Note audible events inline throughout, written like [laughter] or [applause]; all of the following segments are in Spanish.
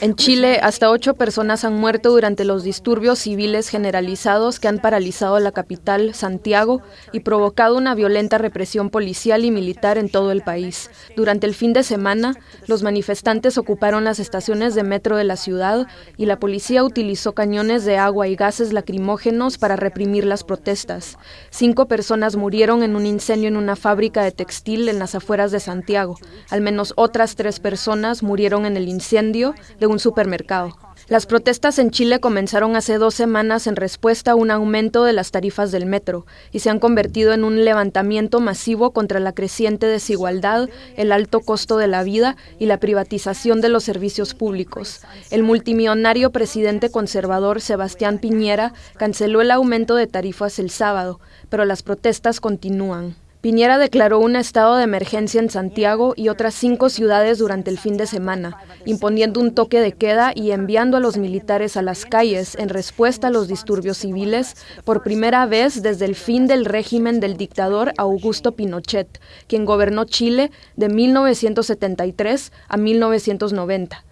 En Chile, hasta ocho personas han muerto durante los disturbios civiles generalizados que han paralizado la capital, Santiago, y provocado una violenta represión policial y militar en todo el país. Durante el fin de semana, los manifestantes ocuparon las estaciones de metro de la ciudad y la policía utilizó cañones de agua y gases lacrimógenos para reprimir las protestas. Cinco personas murieron en un incendio en una fábrica de textil en las afueras de Santiago. Al menos otras tres personas murieron en el incendio de un supermercado. Las protestas en Chile comenzaron hace dos semanas en respuesta a un aumento de las tarifas del metro y se han convertido en un levantamiento masivo contra la creciente desigualdad, el alto costo de la vida y la privatización de los servicios públicos. El multimillonario presidente conservador Sebastián Piñera canceló el aumento de tarifas el sábado, pero las protestas continúan. Piñera declaró un estado de emergencia en Santiago y otras cinco ciudades durante el fin de semana, imponiendo un toque de queda y enviando a los militares a las calles en respuesta a los disturbios civiles por primera vez desde el fin del régimen del dictador Augusto Pinochet, quien gobernó Chile de 1973 a 1990.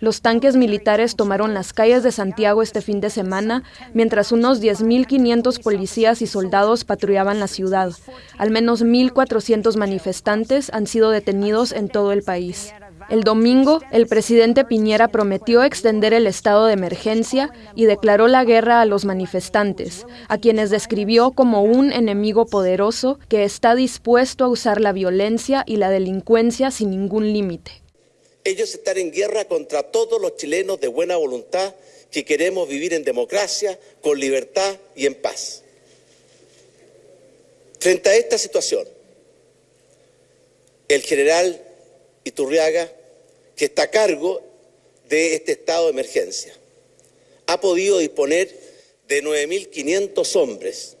Los tanques militares tomaron las calles de Santiago este fin de semana, mientras unos 10.500 policías y soldados patrullaban la ciudad. Al menos 1.400 manifestantes han sido detenidos en todo el país. El domingo, el presidente Piñera prometió extender el estado de emergencia y declaró la guerra a los manifestantes, a quienes describió como un enemigo poderoso que está dispuesto a usar la violencia y la delincuencia sin ningún límite. Ellos están en guerra contra todos los chilenos de buena voluntad que queremos vivir en democracia, con libertad y en paz. Frente a esta situación, el general Iturriaga, que está a cargo de este estado de emergencia, ha podido disponer de 9.500 hombres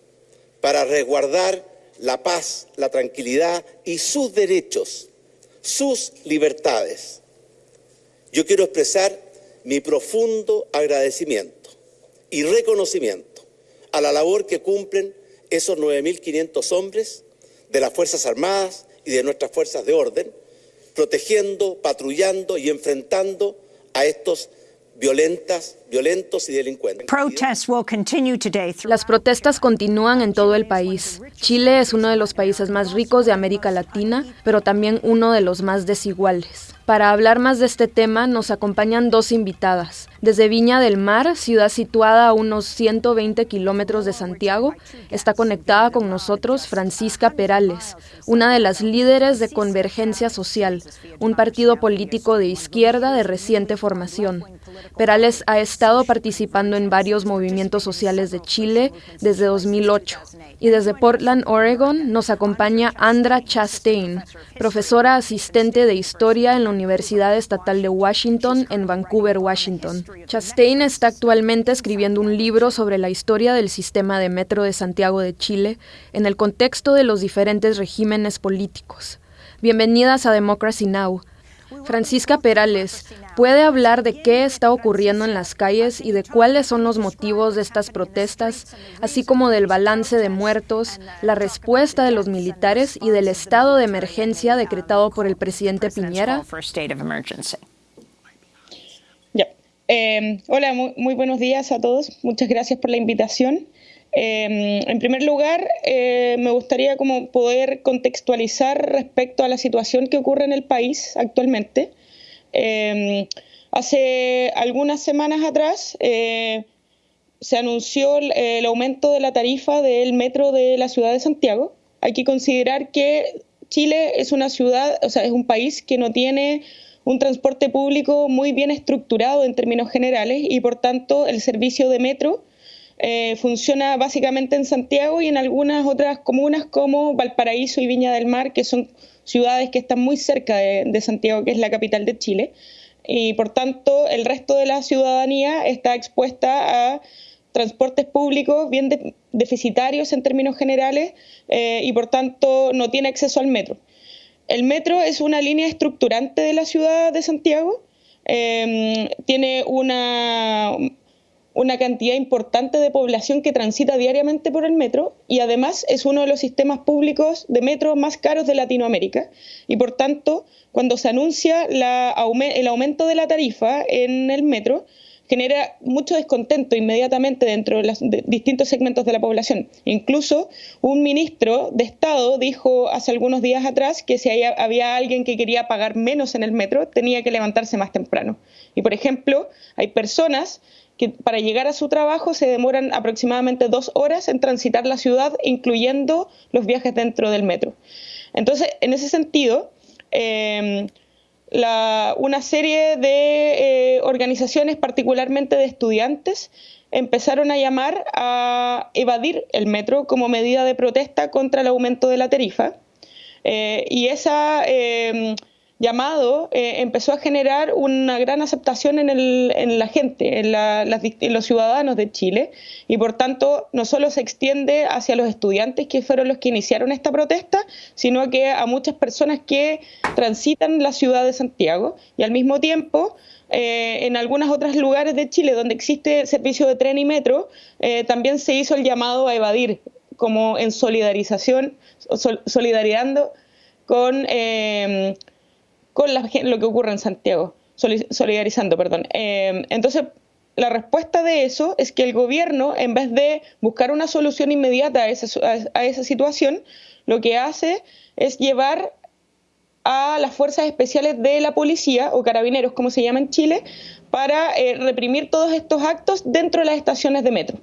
para resguardar la paz, la tranquilidad y sus derechos, sus libertades yo quiero expresar mi profundo agradecimiento y reconocimiento a la labor que cumplen esos 9.500 hombres de las Fuerzas Armadas y de nuestras fuerzas de orden, protegiendo, patrullando y enfrentando a estos violentas, violentos y delincuentes. Las protestas continúan en todo el país. Chile es uno de los países más ricos de América Latina, pero también uno de los más desiguales. Para hablar más de este tema nos acompañan dos invitadas. Desde Viña del Mar, ciudad situada a unos 120 kilómetros de Santiago, está conectada con nosotros Francisca Perales, una de las líderes de Convergencia Social, un partido político de izquierda de reciente formación. Perales ha estado participando en varios movimientos sociales de Chile desde 2008. Y desde Portland, Oregon, nos acompaña Andra Chastain, profesora asistente de Historia en la Universidad Estatal de Washington en Vancouver, Washington. Chastain está actualmente escribiendo un libro sobre la historia del sistema de metro de Santiago de Chile en el contexto de los diferentes regímenes políticos. Bienvenidas a Democracy Now! Francisca Perales, ¿puede hablar de qué está ocurriendo en las calles y de cuáles son los motivos de estas protestas, así como del balance de muertos, la respuesta de los militares y del estado de emergencia decretado por el presidente Piñera? Eh, hola, muy buenos días a todos. Muchas gracias por la invitación. Em, en primer lugar, eh, me gustaría como poder contextualizar respecto a la situación que ocurre en el país actualmente. Em, hace algunas semanas atrás eh, se anunció el, aumento de la tarifa del metro de la ciudad de Santiago. Hay que considerar que Chile es una ciudad, o sea, es un país que no tiene un transporte público muy bien estructurado en términos generales y por tanto el servicio de metro eh, funciona básicamente en Santiago y en algunas otras comunas como Valparaíso y Viña del Mar, que son ciudades que están muy cerca de, Santiago, que es la capital de Chile. Y por tanto, el resto de la ciudadanía está expuesta a transportes públicos bien deficitarios en términos generales eh, y por tanto no tiene acceso al metro. El metro es una línea estructurante de la ciudad de Santiago, eh, tiene una una cantidad importante de población que transita diariamente por el metro y además es uno de los sistemas públicos de metro más caros de Latinoamérica y por tanto cuando se anuncia el aumento de la tarifa en el metro genera mucho descontento inmediatamente dentro de los distintos segmentos de la población. Incluso un ministro de Estado dijo hace algunos días atrás que si había alguien que quería pagar menos en el metro tenía que levantarse más temprano. Y por ejemplo, hay personas que para llegar a su trabajo se demoran aproximadamente dos horas en transitar la ciudad, incluyendo los viajes dentro del metro. Entonces, en ese sentido, em, una serie de eh, organizaciones, particularmente de estudiantes, empezaron a llamar a evadir el metro como medida de protesta contra el aumento de la tarifa. Eh, y esa em, llamado eh, empezó a generar una gran aceptación en, la gente, en, los ciudadanos de Chile, y por tanto no solo se extiende hacia los estudiantes que fueron los que iniciaron esta protesta, sino que a muchas personas que transitan la ciudad de Santiago, y al mismo tiempo eh, en algunos otros lugares de Chile donde existe servicio de tren y metro, eh, también se hizo el llamado a evadir, como en solidarización, solidarizando con con lo que ocurre en Santiago, solidarizando, perdón. Eh, entonces, la respuesta de eso es que el gobierno, en vez de buscar una solución inmediata a esa, situación, lo que hace es llevar a las fuerzas especiales de la policía, o carabineros como se llama en Chile, para eh, reprimir todos estos actos dentro de las estaciones de metro.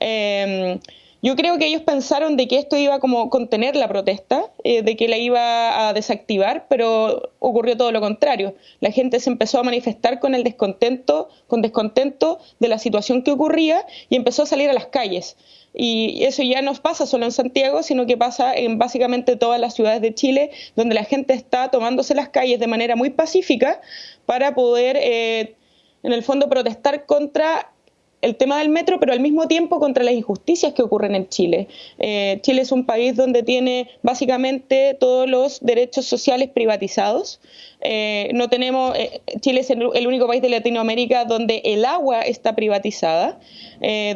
Eh, yo creo que ellos pensaron de que esto iba como contener la protesta, eh, de que la iba a desactivar, pero ocurrió todo lo contrario. La gente se empezó a manifestar con el descontento, con descontento de la situación que ocurría y empezó a salir a las calles. Y eso ya no pasa solo en Santiago, sino que pasa en básicamente todas las ciudades de Chile, donde la gente está tomándose las calles de manera muy pacífica para poder, eh, en el fondo, protestar contra el tema del metro, pero al mismo tiempo contra las injusticias que ocurren en Chile. Eh, Chile es un país donde tiene básicamente todos los derechos sociales privatizados. Eh, no tenemos, eh, Chile es el, único país de Latinoamérica donde el agua está privatizada,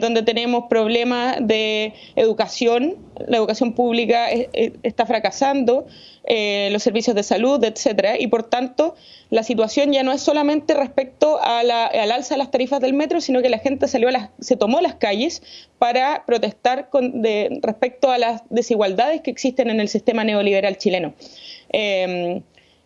donde tenemos problemas de educación, la educación pública está fracasando, los servicios de salud, etcétera, y por tanto la situación ya no es solamente respecto al alza de las tarifas del metro, sino que la gente salió se tomó las calles para protestar con, respecto a las desigualdades que existen en el sistema neoliberal chileno.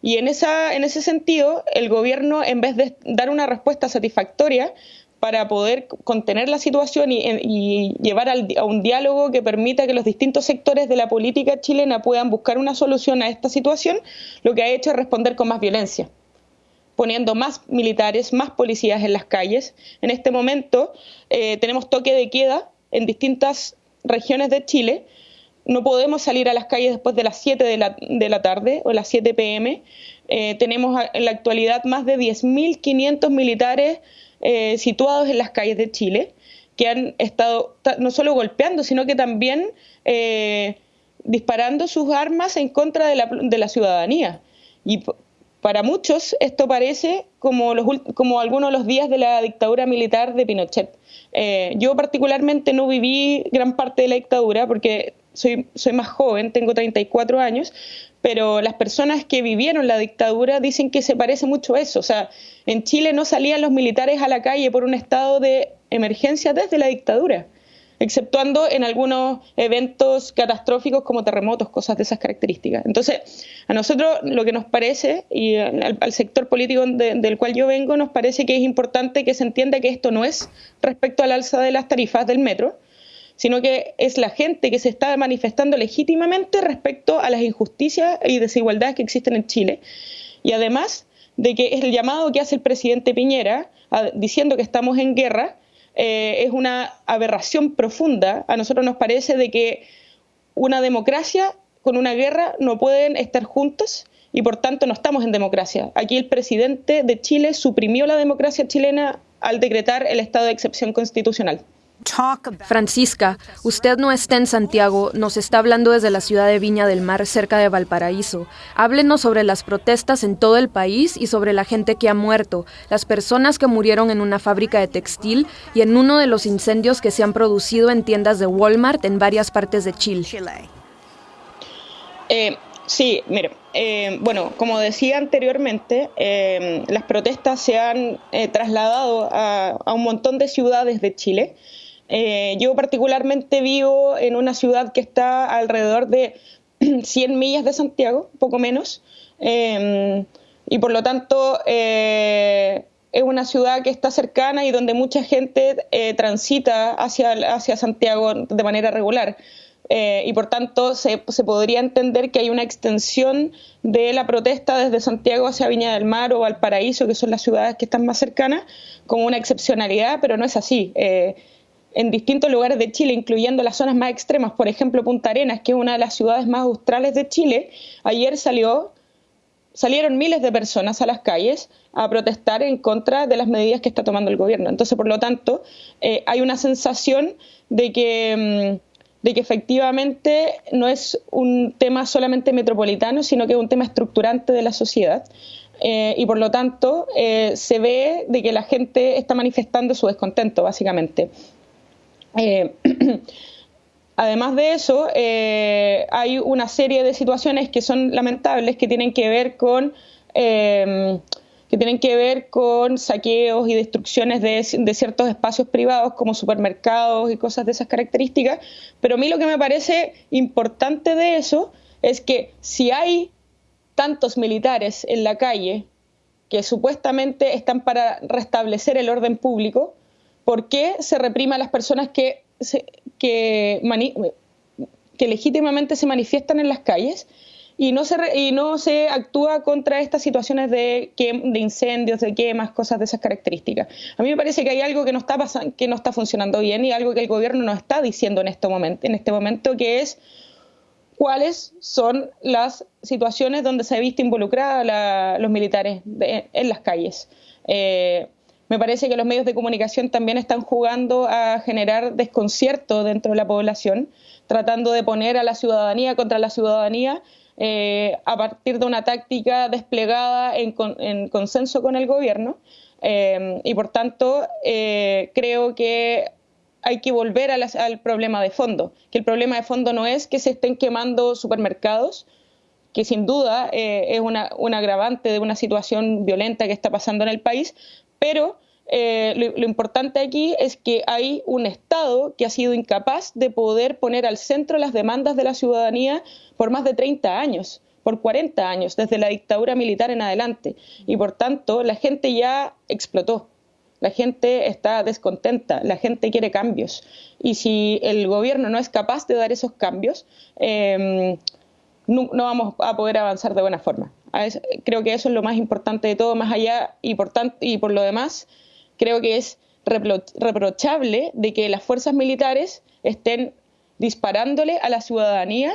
Y en, esa, en ese sentido, el gobierno, en vez de dar una respuesta satisfactoria, para poder contener la situación y, llevar a un diálogo que permita que los distintos sectores de la política chilena puedan buscar una solución a esta situación, lo que ha hecho es responder con más violencia poniendo más militares, más policías en las calles. En este momento eh, tenemos toque de queda en distintas regiones de Chile. No podemos salir a las calles después de las 7 de la, tarde o las 7 pm. Eh, tenemos en la actualidad más de 10.500 militares eh, situados en las calles de Chile que han estado no solo golpeando, sino que también disparando sus armas en contra de la, de la ciudadanía. Y para muchos esto parece como, los, como algunos de los días de la dictadura militar de Pinochet. Eh, yo particularmente no viví gran parte de la dictadura porque soy, soy más joven, tengo 34 años, pero las personas que vivieron la dictadura dicen que se parece mucho a eso. O sea, en Chile no salían los militares a la calle por un estado de emergencia desde la dictadura exceptuando en algunos eventos catastróficos como terremotos, cosas de esas características. Entonces, a nosotros lo que nos parece, y al, sector político del cual yo vengo, nos parece que es importante que se entienda que esto no es respecto al alza de las tarifas del metro, sino que es la gente que se está manifestando legítimamente respecto a las injusticias y desigualdades que existen en Chile. Y además de que es el llamado que hace el presidente Piñera diciendo que estamos en guerra, eh, es una aberración profunda. A nosotros nos parece de que una democracia con una guerra no pueden estar juntos y por tanto no estamos en democracia. Aquí el presidente de Chile suprimió la democracia chilena al decretar el estado de excepción constitucional. Francisca, usted no está en Santiago, nos está hablando desde la ciudad de Viña del Mar, cerca de Valparaíso. Háblenos sobre las protestas en todo el país y sobre la gente que ha muerto, las personas que murieron en una fábrica de textil y en uno de los incendios que se han producido en tiendas de Walmart en varias partes de Chile. Eh, sí, mire, eh, bueno, como decía anteriormente, eh, las protestas se han trasladado a un montón de ciudades de Chile. Eh, yo particularmente vivo en una ciudad que está alrededor de [clears throat] 100 millas de Santiago, poco menos, em, y por lo tanto eh, es una ciudad que está cercana y donde mucha gente eh, transita hacia, hacia Santiago de manera regular. y por tanto se, se, podría entender que hay una extensión de la protesta desde Santiago hacia Viña del Mar o Valparaíso, que son las ciudades que están más cercanas, como una excepcionalidad, pero no es así en distintos lugares de Chile, incluyendo las zonas más extremas, por ejemplo Punta Arenas, que es una de las ciudades más australes de Chile, ayer salió, salieron miles de personas a las calles a protestar en contra de las medidas que está tomando el gobierno. Entonces, por lo tanto, eh, hay una sensación de que, mm, de que efectivamente no es un tema solamente metropolitano, sino que es un tema estructurante de la sociedad. Eh, y por lo tanto eh, se ve de que la gente está manifestando su descontento, básicamente. Eh, [clears throat] además de eso, eh, hay una serie de situaciones que son lamentables que tienen que ver con em, que tienen que ver con saqueos y destrucciones de, ciertos espacios privados como supermercados y cosas de esas características. Pero a mí lo que me parece importante de eso es que si hay tantos militares en la calle que supuestamente están para restablecer el orden público, ¿por qué se reprima a las personas que, que, legítimamente se manifiestan en las calles y no se, y no se actúa contra estas situaciones de, de incendios, de quemas, cosas de esas características? A mí me parece que hay algo que no está, que no está funcionando bien y algo que el gobierno no está diciendo en este momento, en este momento que es cuáles son las situaciones donde se ha visto involucrada los militares en las calles. Eh, me parece que los medios de comunicación también están jugando a generar desconcierto dentro de la población, tratando de poner a la ciudadanía contra la ciudadanía eh, a partir de una táctica desplegada en, consenso con el gobierno. Eh, y por tanto, eh, creo que hay que volver al problema de fondo, que el problema de fondo no es que se estén quemando supermercados, que sin duda es un agravante de una situación violenta que está pasando en el país, pero eh, lo, importante aquí es que hay un Estado que ha sido incapaz de poder poner al centro las demandas de la ciudadanía por más de 30 años, por 40 años, desde la dictadura militar en adelante. Y por tanto, la gente ya explotó. La gente está descontenta, la gente quiere cambios. Y si el gobierno no es capaz de dar esos cambios, em, no, vamos a poder avanzar de buena forma. Creo que eso es lo más importante de todo, más allá y por, y por lo demás, creo que es reprochable de que las fuerzas militares estén disparándole a la ciudadanía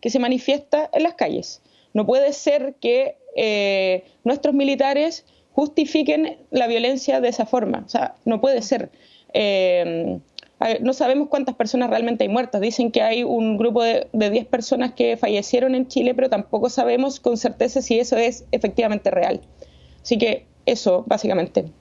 que se manifiesta en las calles. No puede ser que eh, nuestros militares justifiquen la violencia de esa forma. O sea, no puede ser. Eh, no sabemos cuántas personas realmente hay muertas. Dicen que hay un grupo de, de 10 personas que fallecieron en Chile, pero tampoco sabemos con certeza si eso es efectivamente real. Así que eso, básicamente.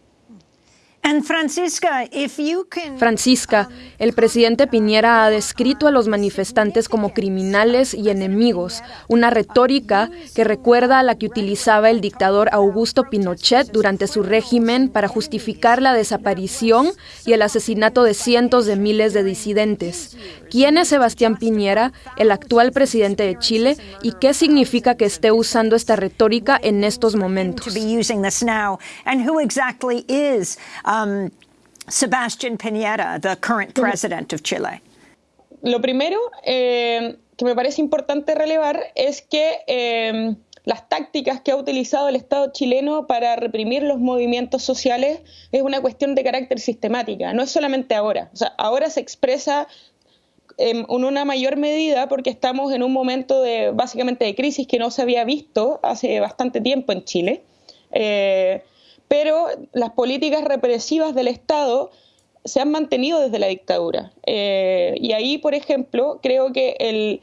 Francisca, um, el presidente Piñera ha descrito a los manifestantes como criminales y enemigos, una retórica que recuerda a la que utilizaba el dictador Augusto Pinochet durante su régimen para justificar la desaparición y el asesinato de cientos de miles de disidentes. ¿Quién es Sebastián Piñera, el actual presidente de Chile, y qué significa que esté usando esta retórica en estos momentos? Um, Sebastián Piñera, the current president of Chile? Lo primero eh, que me parece importante relevar es que eh, las tácticas que ha utilizado el Estado chileno para reprimir los movimientos sociales es una cuestión de carácter sistemática, no es solamente ahora. O sea, ahora se expresa en una mayor medida porque estamos en un momento de básicamente de crisis que no se había visto hace bastante tiempo en Chile. Eh, pero las políticas represivas del Estado se han mantenido desde la dictadura. Eh, y ahí, por ejemplo, creo que el,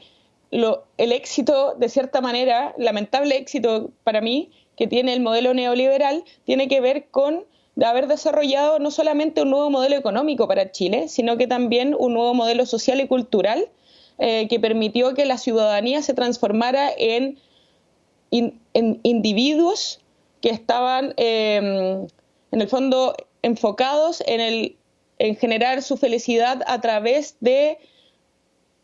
el éxito, de cierta manera, lamentable éxito para mí, que tiene el modelo neoliberal, tiene que ver con haber desarrollado no solamente un nuevo modelo económico para Chile, sino que también un nuevo modelo social y cultural eh, que permitió que la ciudadanía se transformara en, en individuos que estaban, em, en el fondo, enfocados en, el, en generar su felicidad a través de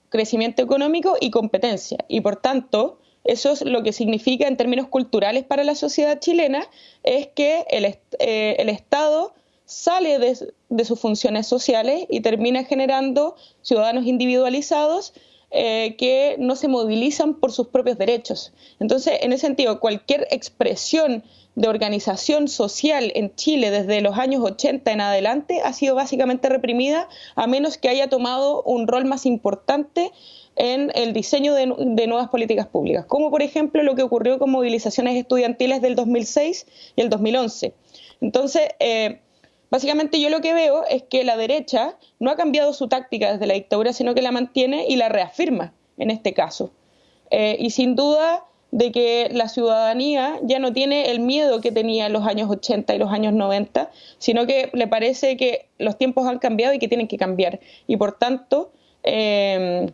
crecimiento económico y competencia. Y por tanto, eso es lo que significa en términos culturales para la sociedad chilena, es que el, eh, el Estado sale de, de, sus funciones sociales y termina generando ciudadanos individualizados eh, que no se movilizan por sus propios derechos. Entonces, en ese sentido, cualquier expresión de organización social en Chile desde los años 80 en adelante ha sido básicamente reprimida, a menos que haya tomado un rol más importante en el diseño de, nuevas políticas públicas, como por ejemplo lo que ocurrió con movilizaciones estudiantiles del 2006 y el 2011. Entonces, eh, básicamente yo lo que veo es que la derecha no ha cambiado su táctica desde la dictadura, sino que la mantiene y la reafirma en este caso. Eh, y sin duda de que la ciudadanía ya no tiene el miedo que tenía en los años 80 y los años 90, sino que le parece que los tiempos han cambiado y que tienen que cambiar. Y por tanto, eh,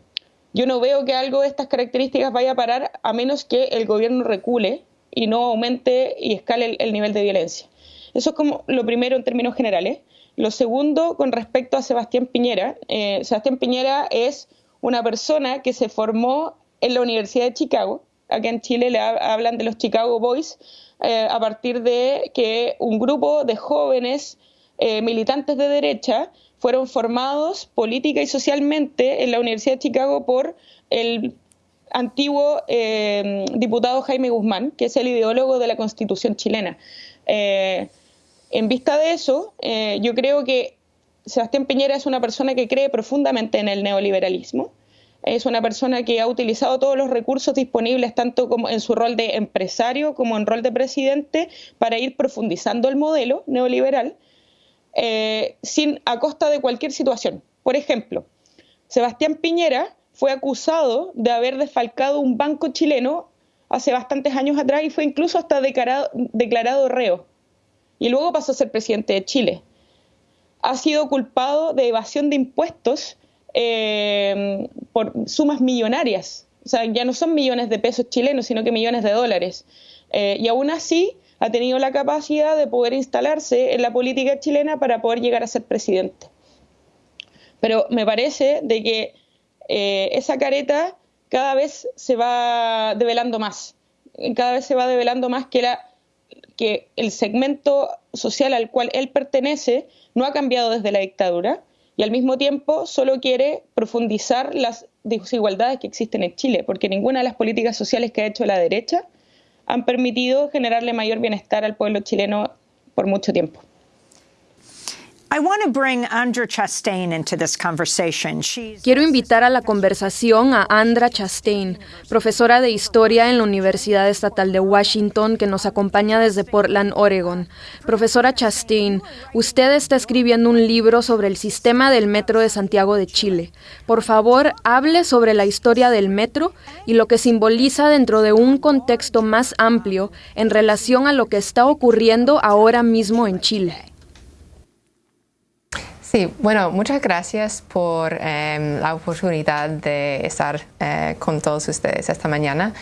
yo no veo que algo de estas características vaya a parar a menos que el gobierno recule y no aumente y escale el, nivel de violencia. Eso es como lo primero en términos generales. Lo segundo, con respecto a Sebastián Piñera. Eh, Sebastián Piñera es una persona que se formó en la Universidad de Chicago. Acá en Chile le hablan de los Chicago Boys, eh, a partir de que un grupo de jóvenes eh, militantes de derecha fueron formados política y socialmente en la Universidad de Chicago por el antiguo eh, diputado Jaime Guzmán, que es el ideólogo de la Constitución chilena. En vista de eso, yo creo que Sebastián Piñera es una persona que cree profundamente en el neoliberalismo. Es una persona que ha utilizado todos los recursos disponibles, tanto como en su rol de empresario como en rol de presidente, para ir profundizando el modelo neoliberal eh, sin, a costa de cualquier situación. Por ejemplo, Sebastián Piñera fue acusado de haber desfalcado un banco chileno hace bastantes años atrás y fue incluso hasta declarado, declarado reo. Y luego pasó a ser presidente de Chile. Ha sido culpado de evasión de impuestos eh, por sumas millonarias. O sea, ya no son millones de pesos chilenos, sino que millones de dólares. Eh, y aún así ha tenido la capacidad de poder instalarse en la política chilena para poder llegar a ser presidente. Pero me parece de que eh, esa careta cada vez se va develando más, cada vez se va develando más que, el segmento social al cual él pertenece no ha cambiado desde la dictadura y al mismo tiempo solo quiere profundizar las desigualdades que existen en Chile, porque ninguna de las políticas sociales que ha hecho la derecha han permitido generarle mayor bienestar al pueblo chileno por mucho tiempo. Quiero invitar a la conversación a Andra Chastain, profesora de historia en la Universidad Estatal de Washington, que nos acompaña desde Portland, Oregon. Profesora Chastain, usted está escribiendo un libro sobre el sistema del metro de Santiago de Chile. Por favor, hable sobre la historia del metro y lo que simboliza dentro de un contexto más amplio en relación a lo que está ocurriendo ahora mismo en Chile. Sí, bueno, muchas gracias por em, la oportunidad de estar eh, con todos ustedes esta mañana.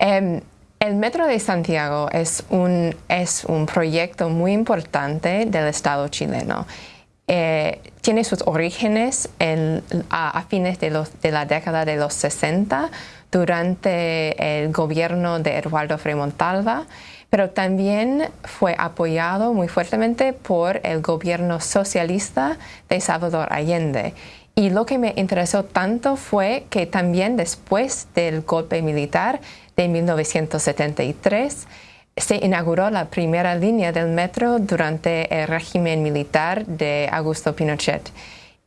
Em, el Metro de Santiago es un, es un proyecto muy importante del Estado chileno. Eh, tiene sus orígenes a, fines de, la década de los 60 durante el gobierno de Eduardo Frei Montalva pero también fue apoyado muy fuertemente por el gobierno socialista de Salvador Allende. Y lo que me interesó tanto fue que también después del golpe militar de 1973, se inauguró la primera línea del metro durante el régimen militar de Augusto Pinochet.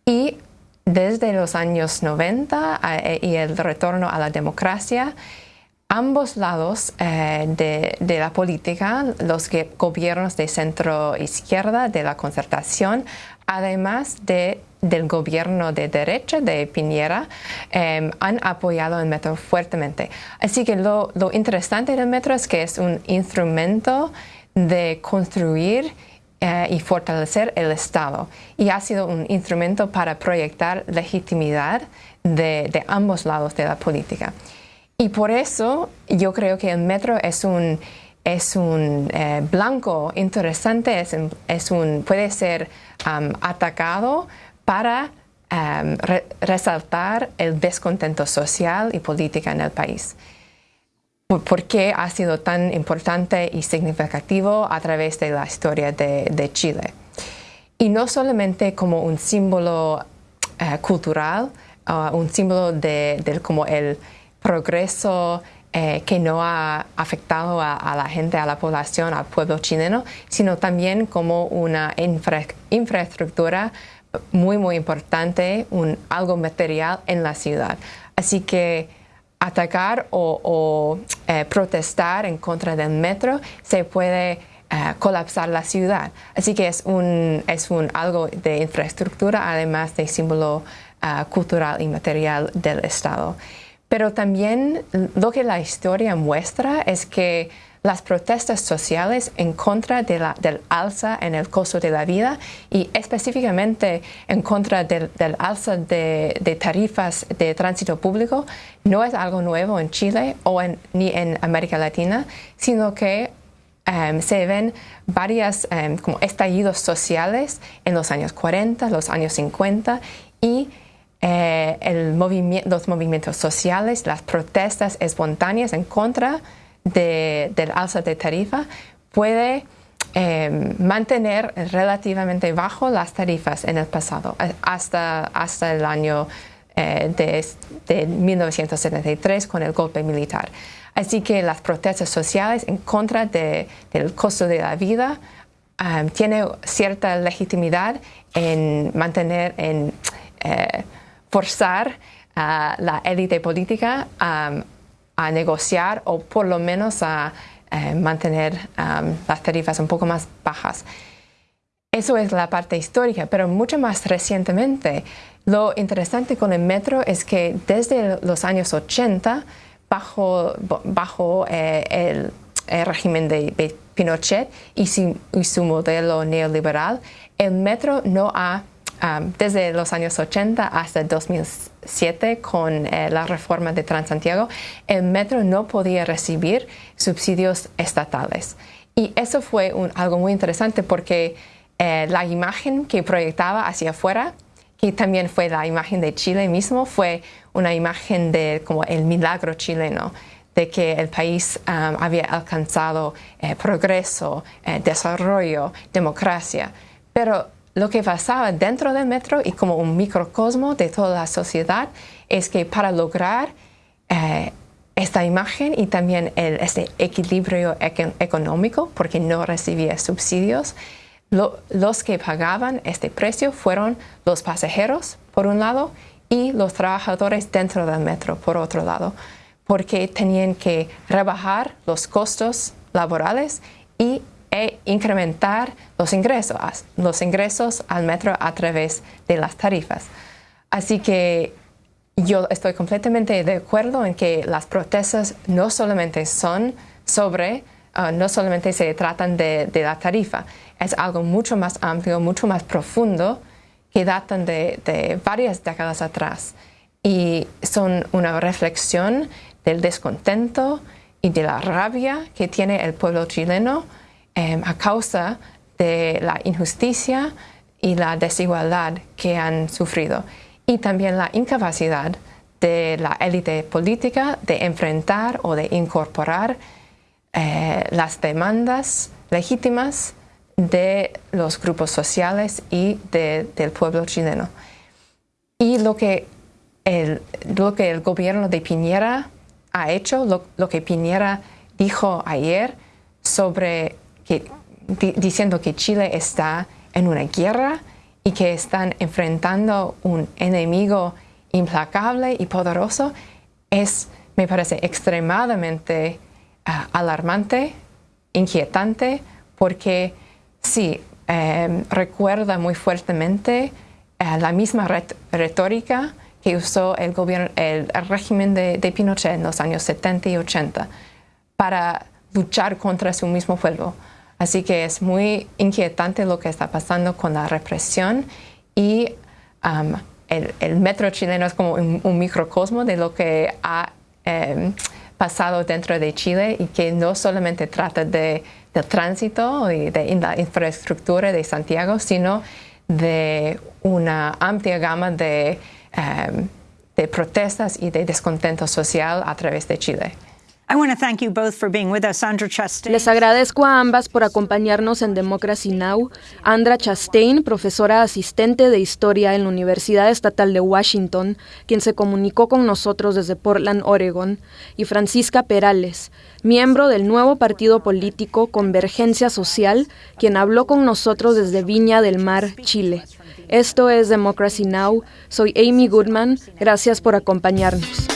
Y desde los años 90 eh, y el retorno a la democracia, ambos lados de, de, la política, los gobiernos de centro izquierda, de la concertación, además de del gobierno de derecha de Piñera em, han apoyado el metro fuertemente. Así que lo, interesante del metro es que es un instrumento de construir eh, y fortalecer el Estado y ha sido un instrumento para proyectar legitimidad de, ambos lados de la política. Y por eso yo creo que el metro es un, es un eh, blanco interesante, es, puede ser atacado para resaltar el descontento social y político en el país. ¿Por qué ha sido tan importante y significativo a través de la historia de, Chile? Y no solamente como un símbolo eh, cultural, uh, un símbolo de, como el progreso eh, que no ha afectado a, la gente, a la población, al pueblo chileno, sino también como una infraestructura muy, muy importante, un, algo material en la ciudad. Así que atacar o, eh, protestar en contra del metro se puede eh, colapsar la ciudad. Así que es un, es un algo de infraestructura, además de símbolo eh, cultural y material del Estado. Pero también lo que la historia muestra es que las protestas sociales en contra de la, del alza en el costo de la vida y específicamente en contra del, alza de, tarifas de tránsito público no es algo nuevo en Chile o ni en América Latina, sino que em, se ven varios em, como estallidos sociales en los años 40, los años 50 y eh, el los movimientos sociales, las protestas espontáneas en contra del alza de tarifa puede em, mantener relativamente bajo las tarifas en el pasado, eh, hasta, hasta el año eh, de, 1973 con el golpe militar. Así que las protestas sociales en contra del costo de la vida um, tienen cierta legitimidad en mantener, en eh, forzar a la élite política um, a negociar o por lo menos a eh, mantener las tarifas un poco más bajas. Eso es la parte histórica, pero mucho más recientemente, lo interesante con el metro es que desde los años 80, bajo, bajo eh, el, régimen de, Pinochet y su modelo neoliberal, el metro no ha desde los años 80 hasta 2007 con eh, la reforma de Transantiago, el metro no podía recibir subsidios estatales. Y eso fue algo muy interesante porque eh, la imagen que proyectaba hacia afuera, que también fue la imagen de Chile mismo, fue una imagen de como el milagro chileno de que el país había alcanzado eh, progreso, desarrollo, democracia. Pero lo que pasaba dentro del metro y como un microcosmo de toda la sociedad es que para lograr eh, esta imagen y también este equilibrio económico, porque no recibía subsidios, los que pagaban este precio fueron los pasajeros, por un lado, y los trabajadores dentro del metro, por otro lado, porque tenían que rebajar los costos laborales y e incrementar los ingresos, los ingresos al metro a través de las tarifas. Así que yo estoy completamente de acuerdo en que las protestas no solamente son sobre, uh, no solamente se tratan de, la tarifa, es algo mucho más amplio, mucho más profundo que datan de varias décadas atrás y son una reflexión del descontento y de la rabia que tiene el pueblo chileno Em, a causa de la injusticia y la desigualdad que han sufrido y también la incapacidad de la élite política de enfrentar o de incorporar eh, las demandas legítimas de los grupos sociales y del pueblo chileno. Y lo que, el, lo que el gobierno de Piñera ha hecho, lo, lo que Piñera dijo ayer sobre diciendo que Chile está en una guerra y que están enfrentando un enemigo implacable y poderoso, es me parece extremadamente ah, alarmante, inquietante, porque sí, em, recuerda muy fuertemente eh, la misma retórica que usó el, gobierno, el, régimen de, de, Pinochet en los años 70 y 80 para luchar contra su mismo pueblo. Así que es muy inquietante lo que está pasando con la represión y um, el, metro chileno es como un, microcosmo de lo que ha em, pasado dentro de Chile y que no solamente trata de, tránsito y de la infraestructura de Santiago, sino de una amplia gama de, em, de protestas y de descontento social a través de Chile. Les agradezco a ambas por acompañarnos en Democracy Now! Andra Chastain, profesora asistente de Historia en la Universidad Estatal de Washington, quien se comunicó con nosotros desde Portland, Oregon, y Francisca Perales, miembro del nuevo partido político Convergencia Social, quien habló con nosotros desde Viña del Mar, Chile. Esto es Democracy Now! Soy Amy Goodman. Gracias por acompañarnos.